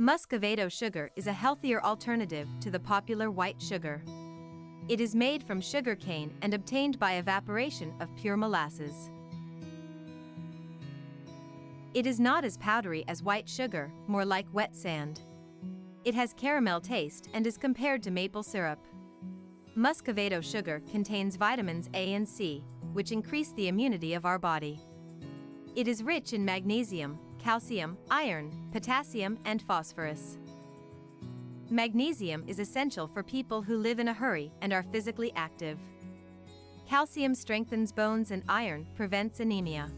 Muscovado sugar is a healthier alternative to the popular white sugar. It is made from sugar cane and obtained by evaporation of pure molasses. It is not as powdery as white sugar, more like wet sand. It has caramel taste and is compared to maple syrup. Muscovado sugar contains vitamins A and C, which increase the immunity of our body. It is rich in magnesium, calcium, iron, potassium, and phosphorus. Magnesium is essential for people who live in a hurry and are physically active. Calcium strengthens bones and iron prevents anemia.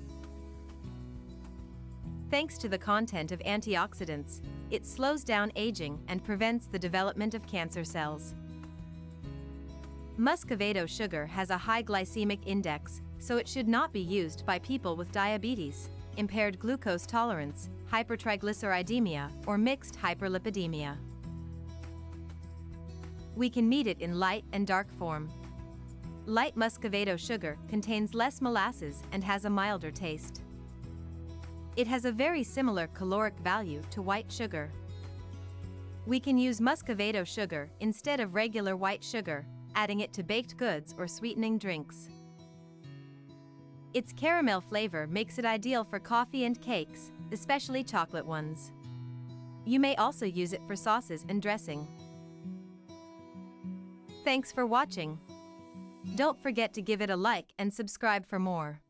Thanks to the content of antioxidants, it slows down aging and prevents the development of cancer cells. Muscovado sugar has a high glycemic index, so it should not be used by people with diabetes, impaired glucose tolerance, hypertriglyceridemia, or mixed hyperlipidemia. We can meet it in light and dark form. Light muscovado sugar contains less molasses and has a milder taste. It has a very similar caloric value to white sugar. We can use muscovado sugar instead of regular white sugar, adding it to baked goods or sweetening drinks. Its caramel flavor makes it ideal for coffee and cakes, especially chocolate ones. You may also use it for sauces and dressing. Thanks for watching. Don't forget to give it a like and subscribe for more.